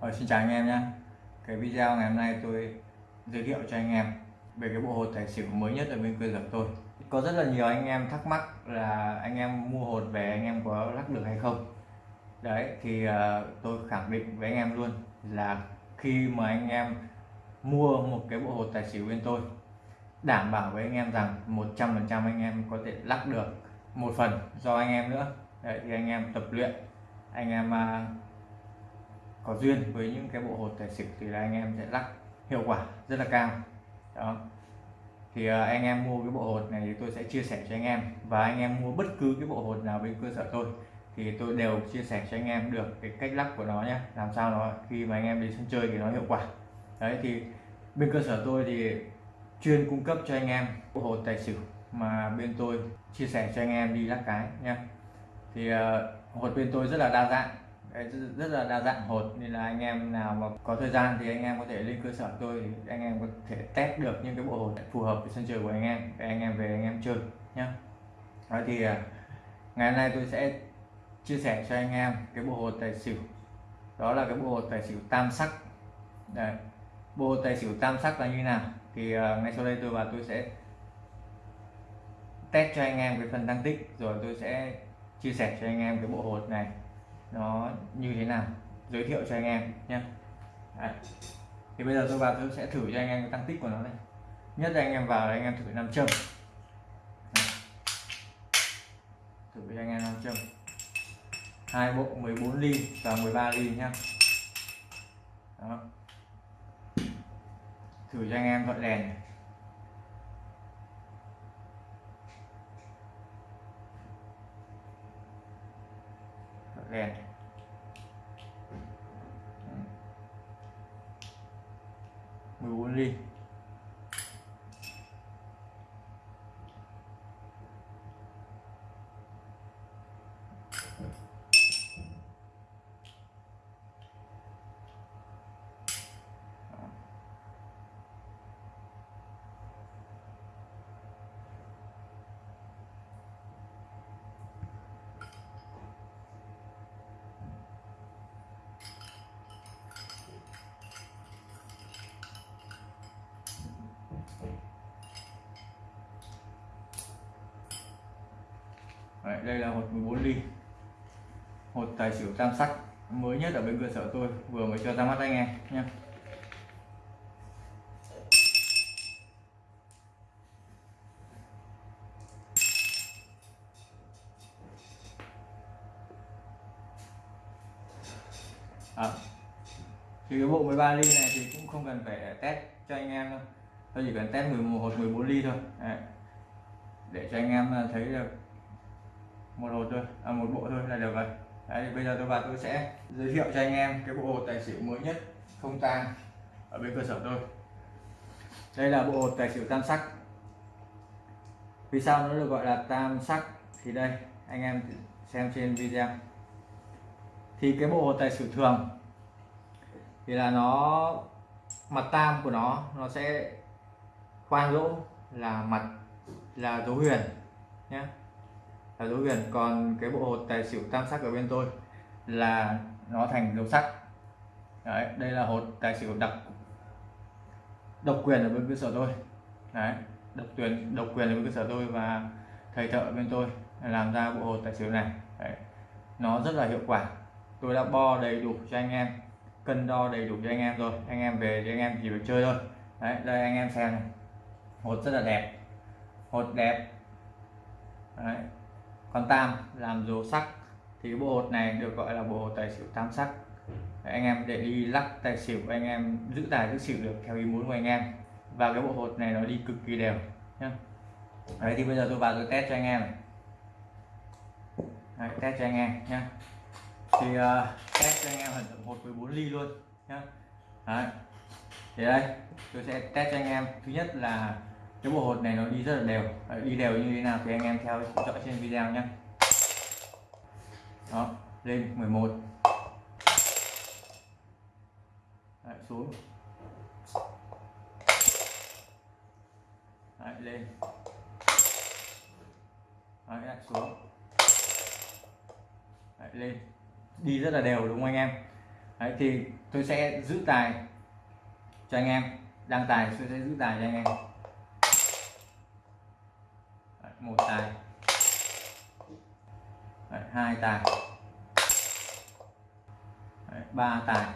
Rồi, xin chào anh em nhé cái video ngày hôm nay tôi giới thiệu cho anh em về cái bộ hột tài xỉu mới nhất ở bên cơ sở tôi có rất là nhiều anh em thắc mắc là anh em mua hột về anh em có lắc được hay không đấy thì uh, tôi khẳng định với anh em luôn là khi mà anh em mua một cái bộ hột tài xỉu bên tôi đảm bảo với anh em rằng 100% anh em có thể lắc được một phần do anh em nữa đấy thì anh em tập luyện anh em uh, có duyên với những cái bộ hột tài xỉu thì là anh em sẽ lắc hiệu quả rất là cao. Đó. Thì ờ, anh em mua cái bộ hột này thì tôi sẽ chia sẻ cho anh em và anh em mua bất cứ cái bộ hột nào bên cơ sở tôi thì tôi đều chia sẻ cho anh em được cái cách lắc của nó nhé làm sao nó khi mà anh em đi sân chơi thì nó hiệu quả. Đấy thì bên cơ sở tôi thì chuyên cung cấp cho anh em bộ hột tài xỉu mà bên tôi chia sẻ cho anh em đi lắc cái nha thì uh, hột bên tôi rất là đa dạng rất là đa dạng hột. Nên là anh em nào mà có thời gian thì anh em có thể lên cơ sở tôi. Anh em có thể test được những cái bộ hột phù hợp với sân chơi của anh em. Để anh em về anh em chơi nhé đó thì à, ngày hôm nay tôi sẽ chia sẻ cho anh em cái bộ hột tài xỉu. Đó là cái bộ hột tài xỉu tam sắc. Đây. bộ hột tài xỉu tam sắc là như nào? Thì uh, ngay sau đây tôi và tôi sẽ test cho anh em cái phần tăng tích. Rồi tôi sẽ chia sẻ cho anh em cái bộ hột này nó như thế nào giới thiệu cho anh em nhé Đấy. thì bây giờ tôi vào tôi sẽ thử cho anh em cái tăng tích của nó đây. nhất là anh em vào anh em thử nam châm thử cho anh em nam châm hai bộ 14 ly và 13 ly nhá Đó. thử cho anh em gọi đèn này. Đèn mười bốn ly. Đấy, đây là hột 14 ly. Hột tài xỉu tam sắc mới nhất ở bên cơ sở tôi vừa mới cho ra mắt anh em nhé. À, thì cái bộ 13 ly này thì cũng không cần phải test cho anh em đâu. Tôi chỉ cần test 11 hột 14 ly thôi. Đấy. để cho anh em à, thấy được một hột thôi à, một bộ thôi là được rồi. Đấy, bây giờ tôi vào tôi sẽ giới thiệu cho anh em cái bộ hột tài xỉu mới nhất không tang ở bên cơ sở tôi. Đây là bộ hột tài xỉu tam sắc. Vì sao nó được gọi là tam sắc? Thì đây anh em xem trên video. Thì cái bộ hột tài xỉu thường thì là nó mặt tam của nó nó sẽ khoan lỗ là mặt là dấu huyền nhé là dấu huyền còn cái bộ hột tài xỉu tam sắc ở bên tôi là nó thành dấu sắc. Đấy, đây là hột tài xỉu đặc, độc quyền ở bên cơ sở tôi. Đấy, độc quyền độc quyền ở bên cơ sở tôi và thầy thợ bên tôi làm ra bộ hột tài xỉu này. Đấy. nó rất là hiệu quả. Tôi đã bo đầy đủ cho anh em, cân đo đầy đủ cho anh em rồi. Anh em về thì anh em chỉ được chơi thôi. Đấy, đây anh em xem này. Hột rất là đẹp. Hột đẹp. Đấy con tam làm dấu sắc. Thì cái bộ hột này được gọi là bộ hột tài xỉu tam sắc. Đấy, anh em để đi lắc tài xỉu anh em giữ tài giữ xỉu được theo ý muốn của anh em. Và cái bộ hột này nó đi cực kỳ đều nhá. Đấy thì bây giờ tôi vào tôi test cho anh em đấy, test cho anh em nhá. Thì uh, test cho anh em hẳn hột với bốn ly luôn nhá. Đấy. Thì đây tôi sẽ test cho anh em. Thứ nhất là cái bộ hột này nó đi rất là đều. Đi đều như thế nào thì anh em theo dõi trên video nhé. Đó lên 11 Đấy, xuống. Đấy, lên. Đấy, lại xuống. Đấy, lên. Đi rất là đều đúng không anh em? Đấy thì tôi sẽ giữ tài cho anh em. Đăng tài tôi sẽ giữ tài cho anh em một tài. Đấy, hai tài. Đấy, ba tài.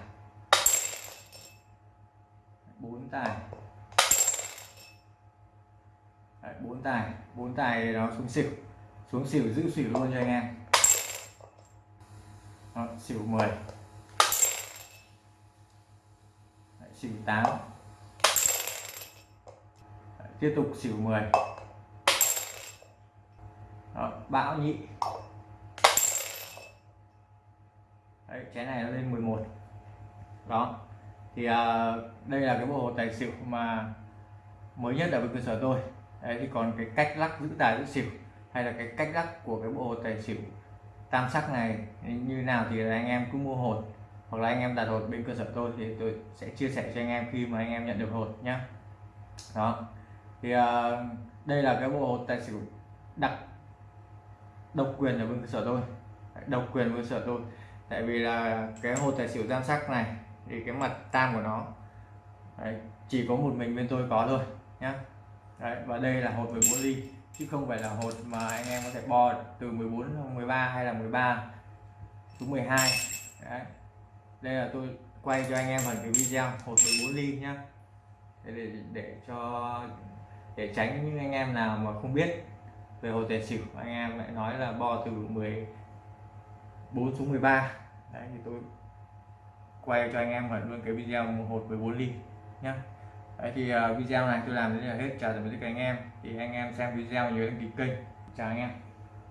Bốn tài. Đấy, bốn tài. Bốn tài nó xuống xỉu. Xuống xỉu giữ xỉu luôn cho anh em. Đó, xỉu 10 Đấy, xỉu 8 Đấy, tiếp tục xỉu 10 Đó, bão nhị. Đấy, chén này nó lên 11 đó. Thì à, đây là cái bộ hồ tài xỉu mà mới nhất ở bên cơ sở tôi. Đấy, thì còn cái cách lắc giữ tài giữ xỉu hay là cái cách lắc của cái bộ hồ tài xỉu tam sắc này như nào thì là anh em cứ mua hột hoặc là anh em đặt hột bên cơ sở tôi thì tôi sẽ chia sẻ cho anh em khi mà anh em nhận được hột nhé đó. Thì à, đây là cái bộ hột tài xỉu đặc độc quyền ở bên cơ sở tôi. Độc quyền cơ sở tôi. Tại vì là cái hồ tài xỉu tam sắc này thì cái mặt tam của nó đấy, chỉ có một mình bên tôi có thôi nhá. Đấy, và đây là hột 14 ly chứ không phải là hột mà anh em có thể bo từ 14 13 hay là 13 xuống 12 đấy. đây là tôi quay cho anh em phần cái video hột 14 ly nhá. Để, để, để cho để tránh những anh em nào mà không biết về hồ tài xỉu anh em lại nói là bo từ 14 xuống 13 đấy thì tôi quay cho anh em hẳn luôn cái video một hột 14 ly nhá. Đấy thì uh, video này tôi làm đến là hết. Chào tạm biệt các anh em. Thì anh em xem video nhớ đăng ký kênh. Chào anh em.